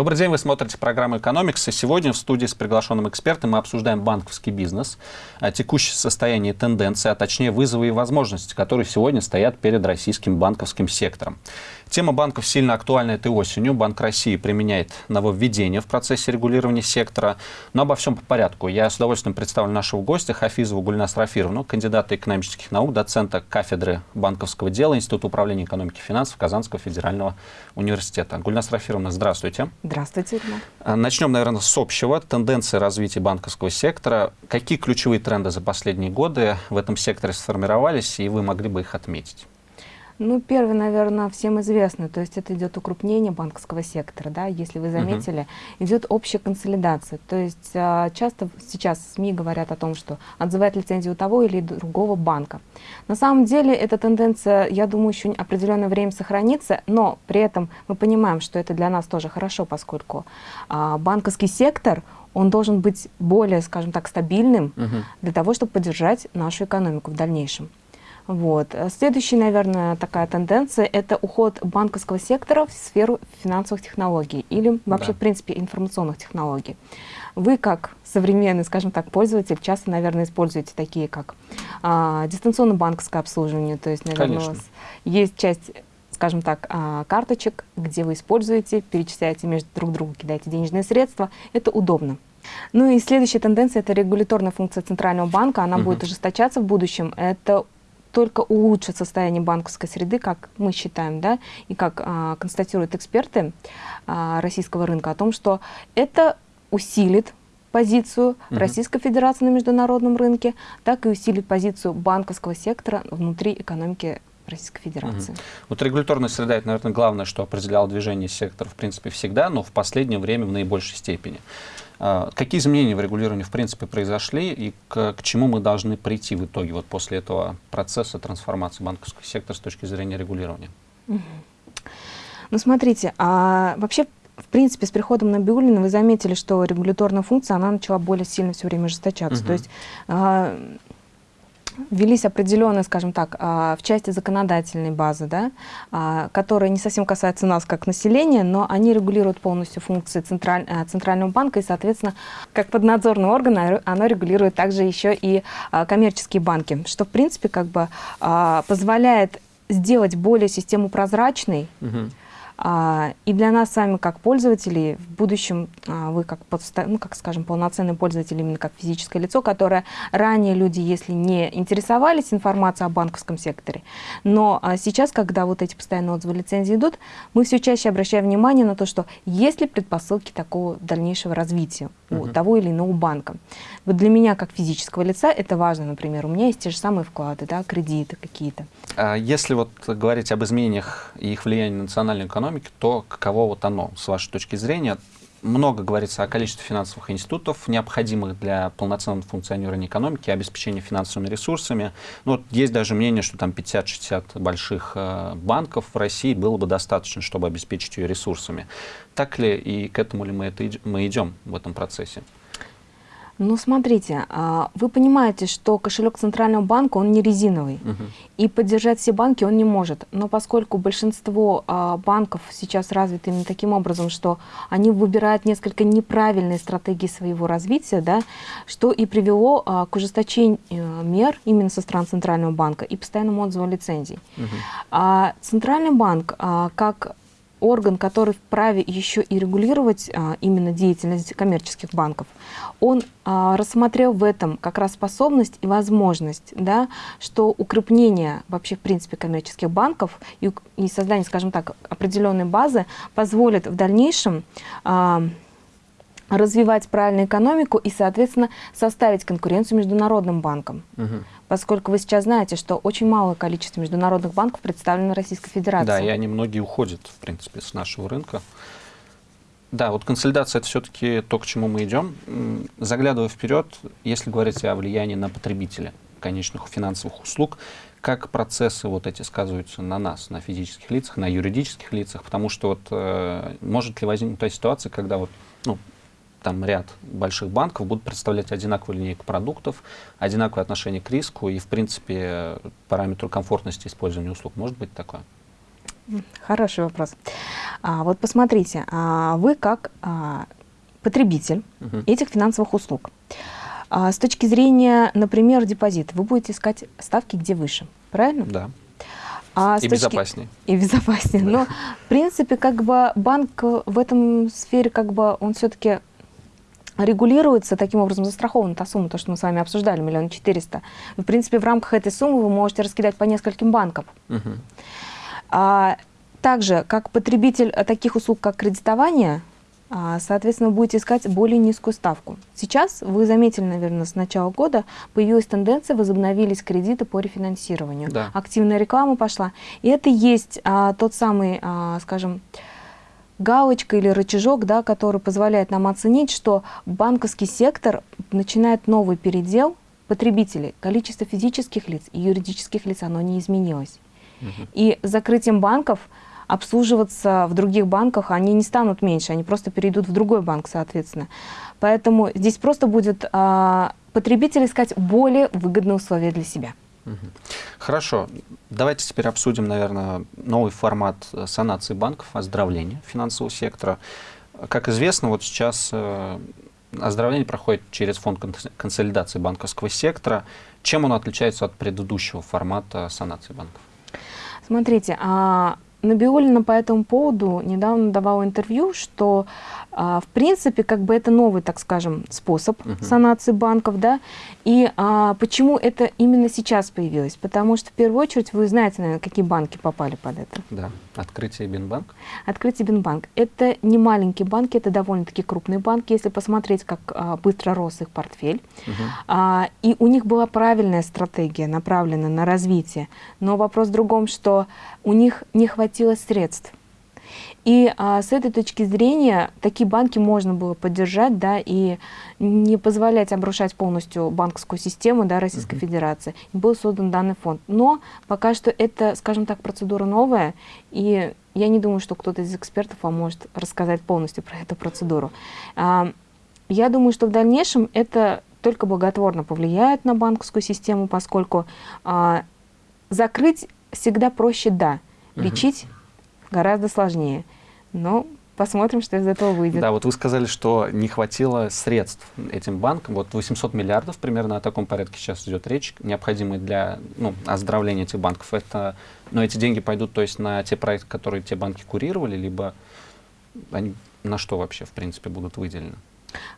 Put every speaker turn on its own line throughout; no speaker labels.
Добрый день, вы смотрите программу «Экономикс», и сегодня в студии с приглашенным экспертом мы обсуждаем банковский бизнес, текущее состояние тенденции, а точнее вызовы и возможности, которые сегодня стоят перед российским банковским сектором. Тема банков сильно актуальна этой осенью. Банк России применяет нововведения в процессе регулирования сектора. Но обо всем по порядку. Я с удовольствием представлю нашего гостя Хафизову Гульнас Рафировну, кандидата экономических наук, доцента кафедры банковского дела Института управления экономики и финансов Казанского федерального университета. Гульнас Рафировна, здравствуйте.
Здравствуйте, Ирина.
А, начнем, наверное, с общего. Тенденции развития банковского сектора. Какие ключевые тренды за последние годы в этом секторе сформировались, и вы могли бы их отметить?
Ну, первый, наверное, всем известный, то есть это идет укрупнение банковского сектора, да, если вы заметили, uh идет общая консолидация, то есть а, часто сейчас СМИ говорят о том, что отзывает лицензию того или другого банка. На самом деле эта тенденция, я думаю, еще определенное время сохранится, но при этом мы понимаем, что это для нас тоже хорошо, поскольку а, банковский сектор, он должен быть более, скажем так, стабильным uh для того, чтобы поддержать нашу экономику в дальнейшем. Вот. Следующая, наверное, такая тенденция – это уход банковского сектора в сферу финансовых технологий или вообще, да. в принципе, информационных технологий. Вы, как современный, скажем так, пользователь, часто, наверное, используете такие, как а, дистанционное банковское обслуживание. То есть, наверное, Конечно. у вас есть часть скажем так, а, карточек, где вы используете, перечисляете между друг другу, кидаете денежные средства. Это удобно. Ну и следующая тенденция – это регуляторная функция Центрального банка. Она угу. будет ужесточаться в будущем. Это только улучшит состояние банковской среды, как мы считаем, да, и как а, констатируют эксперты а, российского рынка, о том, что это усилит позицию угу. Российской Федерации на международном рынке, так и усилит позицию банковского сектора внутри экономики Российской Федерации. Угу.
Вот регуляторная среда, это, наверное, главное, что определяло движение сектора, в принципе, всегда, но в последнее время в наибольшей степени. А, какие изменения в регулировании в принципе произошли и к, к чему мы должны прийти в итоге вот после этого процесса трансформации банковского сектора с точки зрения регулирования?
Ну смотрите, а вообще в принципе, с приходом Набиуллина вы заметили, что регуляторная функция, она начала более сильно все время ожесточаться. Угу. То есть а, велись определенные, скажем так, а, в части законодательной базы, да, а, которые не совсем касаются нас как населения, но они регулируют полностью функции централь, а, Центрального банка, и, соответственно, как поднадзорный орган, оно регулирует также еще и коммерческие банки, что, в принципе, как бы позволяет сделать более систему прозрачной, угу и для нас с вами, как пользователей, в будущем а, вы, как, ну, как скажем, полноценный пользователь, именно как физическое лицо, которое ранее люди, если не интересовались информацией о банковском секторе, но а, сейчас, когда вот эти постоянные отзывы лицензии идут, мы все чаще обращаем внимание на то, что есть ли предпосылки такого дальнейшего развития у того или иного банка. Вот для меня, как физического лица, это важно, например, у меня есть те же самые вклады, да, кредиты какие-то.
А если вот говорить об изменениях и их влиянии на национальную экономику, то каково вот оно, с вашей точки зрения? Много говорится о количестве финансовых институтов, необходимых для полноценного функционирования экономики, обеспечения финансовыми ресурсами. Ну, вот есть даже мнение, что там 50-60 больших э, банков в России было бы достаточно, чтобы обеспечить ее ресурсами. Так ли и к этому ли мы, это, мы идем в этом процессе?
Ну, смотрите, а, вы понимаете, что кошелек Центрального банка, он не резиновый, угу. и поддержать все банки он не может. Но поскольку большинство а, банков сейчас развиты именно таким образом, что они выбирают несколько неправильные стратегии своего развития, да, что и привело а, к ужесточению э, мер именно со стороны Центрального банка и постоянному отзыву лицензий. Угу. Центральный банк, как орган, который вправе еще и регулировать а, именно деятельность коммерческих банков, он а, рассмотрел в этом как раз способность и возможность, да, что укрепление вообще в принципе коммерческих банков и, и создание, скажем так, определенной базы позволит в дальнейшем а, развивать правильную экономику и, соответственно, составить конкуренцию международным банкам. Угу. Поскольку вы сейчас знаете, что очень малое количество международных банков представлено Российской Федерацией.
Да, и они многие уходят, в принципе, с нашего рынка. Да, вот консолидация – это все-таки то, к чему мы идем. Заглядывая вперед, если говорить о влиянии на потребителя конечных финансовых услуг, как процессы вот эти сказываются на нас, на физических лицах, на юридических лицах, потому что вот э, может ли возникнуть та ситуация, когда вот, ну, там ряд больших банков будут представлять одинаковую линейку продуктов, одинаковое отношение к риску и, в принципе, параметру комфортности использования услуг. Может быть такое?
Хороший вопрос. А, вот посмотрите, а, вы как а, потребитель угу. этих финансовых услуг, а, с точки зрения, например, депозита, вы будете искать ставки где выше, правильно?
Да. А и точки... безопаснее.
И безопаснее. Да. Но, в принципе, как бы банк в этом сфере, как бы, он все-таки регулируется, таким образом застрахована та сумма, то, что мы с вами обсуждали, миллион четыреста. В принципе, в рамках этой суммы вы можете раскидать по нескольким банкам. Угу. А, также, как потребитель таких услуг, как кредитование, а, соответственно, будете искать более низкую ставку. Сейчас, вы заметили, наверное, с начала года появилась тенденция, возобновились кредиты по рефинансированию. Да. Активная реклама пошла. И это есть а, тот самый, а, скажем, галочка или рычажок, да, который позволяет нам оценить, что банковский сектор начинает новый передел потребителей. Количество физических лиц и юридических лиц, оно не изменилось. Угу. И закрытием банков обслуживаться в других банках, они не станут меньше, они просто перейдут в другой банк, соответственно. Поэтому здесь просто будет а, потребитель искать более выгодные условия для себя.
Хорошо. Давайте теперь обсудим, наверное, новый формат э, санации банков, оздоровления финансового сектора. Как известно, вот сейчас э, оздоровление проходит через фонд консолидации банковского сектора. Чем он отличается от предыдущего формата санации банков?
Смотрите, а Набиулина по этому поводу недавно давала интервью, что а, в принципе, как бы это новый, так скажем, способ uh -huh. санации банков, да, и а, почему это именно сейчас появилось? Потому что, в первую очередь, вы знаете, наверное, какие банки попали под это.
Да, Открытие Бинбанк.
Открытие Бинбанк. Это не маленькие банки, это довольно-таки крупные банки, если посмотреть, как а, быстро рос их портфель. Uh -huh. а, и у них была правильная стратегия, направленная на развитие, но вопрос в другом, что у них не хватило средств и а, с этой точки зрения такие банки можно было поддержать, да, и не позволять обрушать полностью банковскую систему, да, Российской uh -huh. Федерации. И был создан данный фонд. Но пока что это, скажем так, процедура новая, и я не думаю, что кто-то из экспертов вам может рассказать полностью про эту процедуру. А, я думаю, что в дальнейшем это только благотворно повлияет на банковскую систему, поскольку а, закрыть всегда проще, да, лечить uh -huh гораздо сложнее. Но посмотрим, что из этого выйдет.
Да, вот вы сказали, что не хватило средств этим банкам. Вот 800 миллиардов примерно о таком порядке сейчас идет речь, необходимые для ну, оздоровления этих банков. Это, но эти деньги пойдут то есть, на те проекты, которые те банки курировали, либо они на что вообще, в принципе, будут выделены?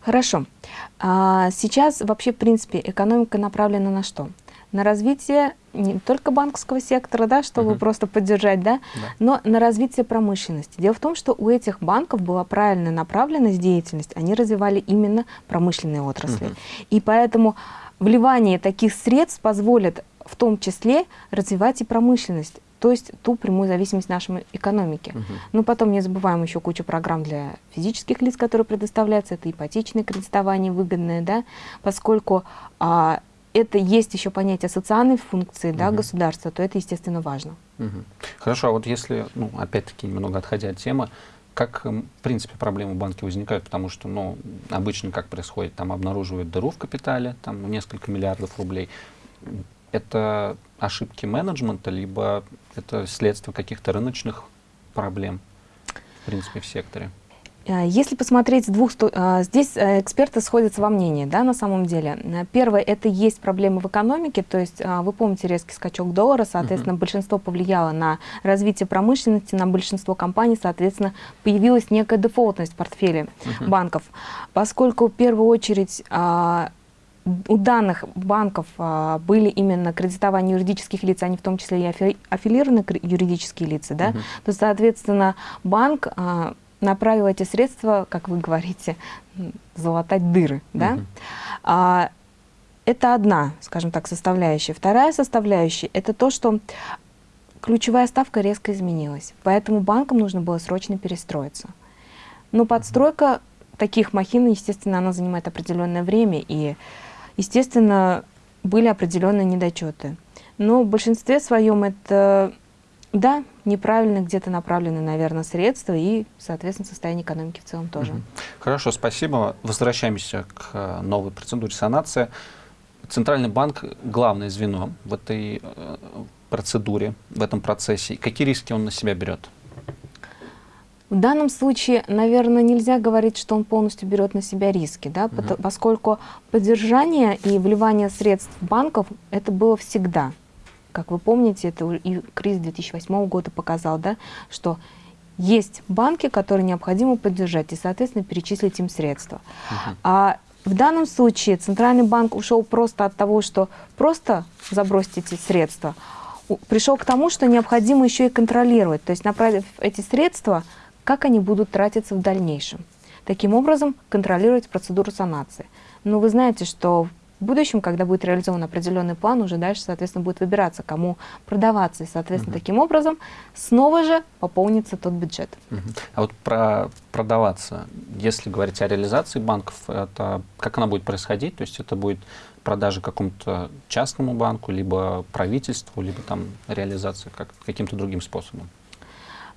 Хорошо. А, сейчас вообще, в принципе, экономика направлена на что? На развитие не только банковского сектора, да, чтобы угу. просто поддержать, да, да, но на развитие промышленности. Дело в том, что у этих банков была правильная направленность деятельности, они развивали именно промышленные отрасли. Угу. И поэтому вливание таких средств позволит в том числе развивать и промышленность то есть ту прямую зависимость нашей экономики. Угу. Ну, потом не забываем еще кучу программ для физических лиц, которые предоставляются, это ипотечное кредитование выгодное, да, поскольку а, это есть еще понятие социальной функции угу. да, государства, то это, естественно, важно.
Угу. Хорошо, а вот если, ну, опять-таки, немного отходя от темы, как, в принципе, проблемы в банке возникают? Потому что, ну, обычно как происходит? Там обнаруживают дыру в капитале, там несколько миллиардов рублей. Это ошибки менеджмента, либо это следствие каких-то рыночных проблем, в принципе, в секторе?
Э, если посмотреть с двух э, здесь э, эксперты сходятся во мнении, да, на самом деле. Первое, это есть проблемы в экономике, то есть вы помните резкий скачок доллара, соответственно, uh -huh. большинство повлияло на развитие промышленности, на большинство компаний, соответственно, появилась некая дефолтность в портфеле uh -huh. банков. Поскольку в первую очередь у данных банков а, были именно кредитование юридических лиц, они в том числе и афи аффилированные юридические лица, да, uh -huh. то, соответственно, банк а, направил эти средства, как вы говорите, залатать дыры. Да? Угу. А, это одна, скажем так, составляющая. Вторая составляющая – это то, что ключевая ставка резко изменилась. Поэтому банкам нужно было срочно перестроиться. Но подстройка таких махин, естественно, она занимает определенное время. И, естественно, были определенные недочеты. Но в большинстве своем это да, неправильно где-то направлены, наверное, средства и, соответственно, состояние экономики в целом тоже.
Хорошо, спасибо. Возвращаемся к э, новой процедуре санации. Центральный банк – главное звено в этой э, процедуре, в этом процессе. Какие риски он на себя берет?
В данном случае, наверное, нельзя говорить, что он полностью берет на себя риски, да, угу. поскольку поддержание и вливание средств банков это было всегда. Как вы помните, это и кризис 2008 года показал, да, что есть банки, которые необходимо поддержать и, соответственно, перечислить им средства. Угу. А в данном случае Центральный банк ушел просто от того, что просто забросить эти средства, пришел к тому, что необходимо еще и контролировать, то есть направив эти средства как они будут тратиться в дальнейшем. Таким образом, контролировать процедуру санации. Но вы знаете, что в будущем, когда будет реализован определенный план, уже дальше, соответственно, будет выбираться, кому продаваться. И, соответственно, угу. таким образом снова же пополнится тот бюджет.
Угу. А вот про продаваться, если говорить о реализации банков, это как она будет происходить? То есть это будет продажа какому-то частному банку, либо правительству, либо там реализация как, каким-то другим способом?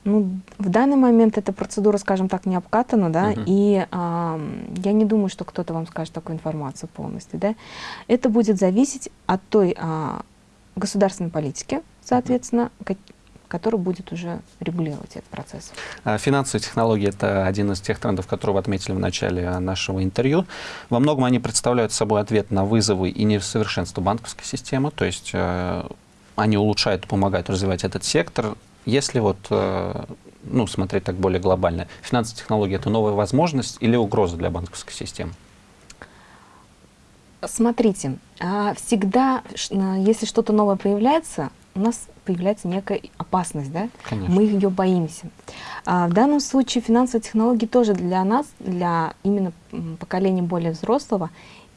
Ну, в данный момент эта процедура, скажем так, не обкатана, да, -huh. и а, я не думаю, что кто-то вам скажет такую информацию полностью, да. Это будет зависеть от той а, государственной политики, соответственно, -huh. который будет уже регулировать этот процесс.
А, финансовые технологии – это один из тех трендов, которые вы отметили в начале нашего интервью. Во многом они представляют собой ответ на вызовы и несовершенство банковской системы, то есть э, они улучшают, помогают развивать этот сектор, если вот, э, ну, смотреть так более глобально, финансовые технологии – это новая возможность или угроза для банковской системы?
Смотрите, а, всегда, если что-то новое появляется, у нас появляется некая опасность, да?
Конечно.
Мы ее боимся. А в данном случае финансовые технологии тоже для нас, для именно поколения более взрослого,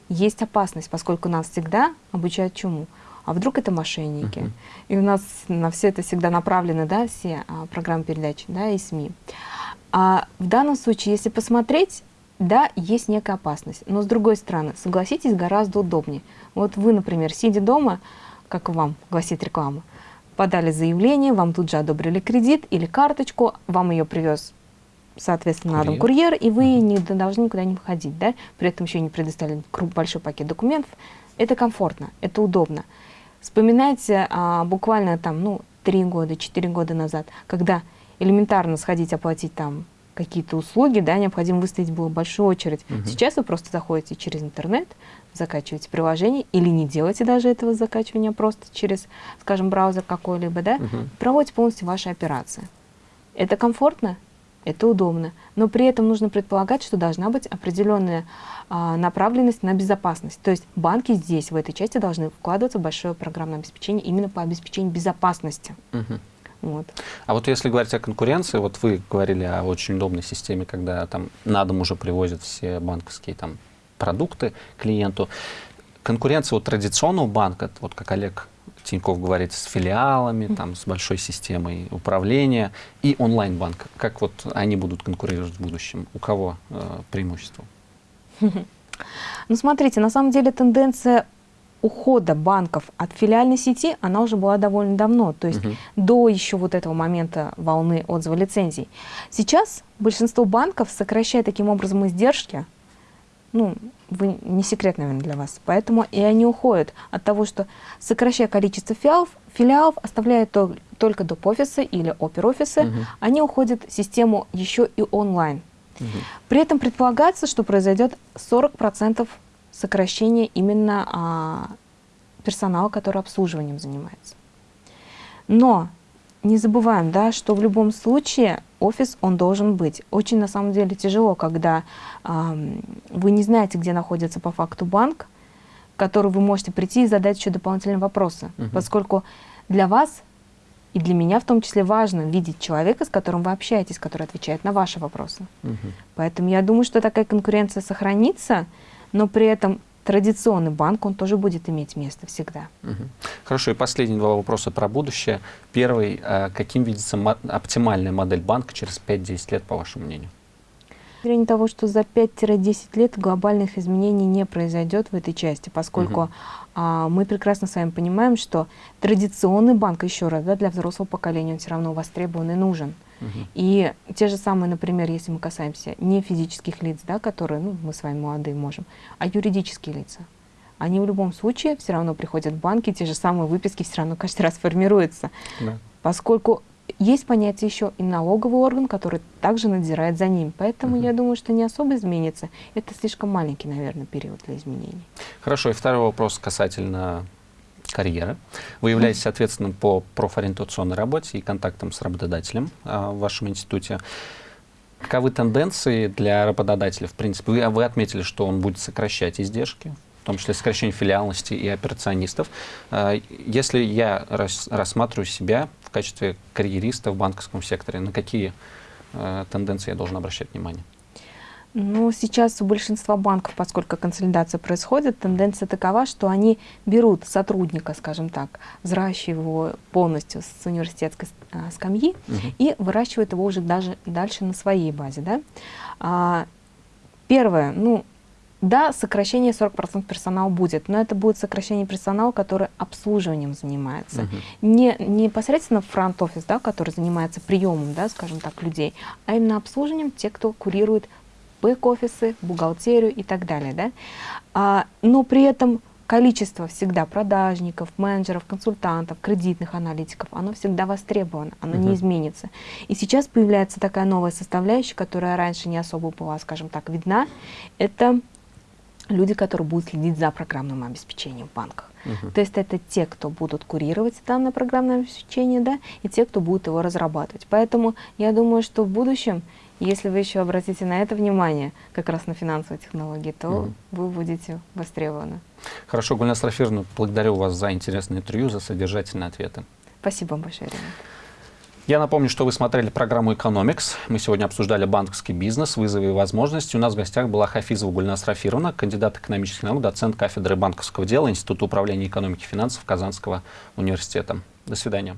есть опасность, поскольку нас всегда обучают чему? А вдруг это мошенники. Uh -huh. И у нас на все это всегда направлены, да, все а, программы передач, да, и СМИ. А в данном случае, если посмотреть, да, есть некая опасность. Но с другой стороны, согласитесь, гораздо удобнее. Вот вы, например, сидя дома, как вам гласит реклама, подали заявление, вам тут же одобрили кредит или карточку, вам ее привез соответственно, курьер. на дом курьер, и вы не должны никуда не выходить, да, при этом еще не предоставили большой пакет документов. Это комфортно, это удобно. Вспоминайте а, буквально там, ну, три года, четыре года назад, когда элементарно сходить оплатить там какие-то услуги, да, необходимо выставить было большую очередь. Угу. Сейчас вы просто заходите через интернет, закачиваете приложение или не делаете даже этого закачивания просто через, скажем, браузер какой-либо, да, угу. проводите полностью ваши операции. Это комфортно, это удобно, но при этом нужно предполагать, что должна быть определенная а, направленность на безопасность. То есть банки здесь, в этой части, должны вкладываться в большое программное обеспечение именно по обеспечению безопасности.
Угу. Вот. А вот если говорить о конкуренции, вот вы говорили о очень удобной системе, когда там на дом уже привозят все банковские там продукты клиенту. Конкуренция вот традиционного банка, вот как Олег Тиньков говорит, с филиалами, mm -hmm. там, с большой системой управления и онлайн-банк. Как вот они будут конкурировать в будущем? У кого э, преимущество?
Ну, смотрите, на самом деле тенденция ухода банков от филиальной сети, она уже была довольно давно, то есть угу. до еще вот этого момента волны отзыва лицензий. Сейчас большинство банков сокращает таким образом издержки, ну, вы, не секрет, наверное, для вас, поэтому и они уходят от того, что сокращая количество филиалов, филиалов оставляя то, только доп. офисы или опер-офисы, угу. они уходят в систему еще и онлайн. При этом предполагается, что произойдет 40% сокращения именно а, персонала, который обслуживанием занимается. Но не забываем, да, что в любом случае офис, он должен быть. Очень, на самом деле, тяжело, когда а, вы не знаете, где находится по факту банк, который вы можете прийти и задать еще дополнительные вопросы, угу. поскольку для вас и для меня в том числе важно видеть человека, с которым вы общаетесь, который отвечает на ваши вопросы. Угу. Поэтому я думаю, что такая конкуренция сохранится, но при этом традиционный банк, он тоже будет иметь место всегда.
Угу. Хорошо, и последние два вопроса про будущее. Первый, а каким видится оптимальная модель банка через 5-10 лет, по вашему мнению?
Зрения того, что за 5-10 лет глобальных изменений не произойдет в этой части, поскольку угу. а, мы прекрасно с вами понимаем, что традиционный банк, еще раз, да, для взрослого поколения он все равно востребован и нужен. Угу. И те же самые, например, если мы касаемся не физических лиц, да, которые ну, мы с вами молодые можем, а юридические лица. Они в любом случае все равно приходят в банки, те же самые выписки все равно каждый раз формируются. Да. Поскольку есть понятие еще и налоговый орган, который также надзирает за ним. Поэтому угу. я думаю, что не особо изменится. Это слишком маленький, наверное, период для изменений.
Хорошо. И второй вопрос касательно карьеры. Вы являетесь ответственным по профориентационной работе и контактам с работодателем а, в вашем институте. Каковы тенденции для работодателя? В принципе, вы, вы отметили, что он будет сокращать издержки, том числе сокращение филиалности и операционистов. А, если я рас, рассматриваю себя в качестве карьериста в банковском секторе, на какие а, тенденции я должен обращать внимание?
Ну, сейчас у большинства банков, поскольку консолидация происходит, тенденция такова, что они берут сотрудника, скажем так, взращивают его полностью с университетской а, скамьи угу. и выращивают его уже даже дальше на своей базе. Да? А, первое, ну, да, сокращение 40% персонала будет, но это будет сокращение персонала, который обслуживанием занимается. Не, не непосредственно фронт-офис, да, который занимается приемом, да, скажем так, людей, а именно обслуживанием те, кто курирует бэк-офисы, бухгалтерию и так далее. Да? А, но при этом количество всегда продажников, менеджеров, консультантов, кредитных аналитиков, оно всегда востребовано, оно uh -huh. не изменится. И сейчас появляется такая новая составляющая, которая раньше не особо была, скажем так, видна. Это люди, которые будут следить за программным обеспечением в банках. -huh. То есть это те, кто будут курировать данное программное обеспечение, да, и те, кто будет его разрабатывать. Поэтому я думаю, что в будущем если вы еще обратите на это внимание, как раз на финансовые технологии, то угу. вы будете востребованы.
Хорошо, Гульнас Рафировна, благодарю вас за интересное интервью, за содержательные ответы.
Спасибо вам большое, Ирина.
Я напомню, что вы смотрели программу «Экономикс». Мы сегодня обсуждали банковский бизнес, вызовы и возможности. У нас в гостях была Хафизова Гульнас Рафировна, кандидат экономических наук, доцент кафедры банковского дела Института управления экономики и финансов Казанского университета. До свидания.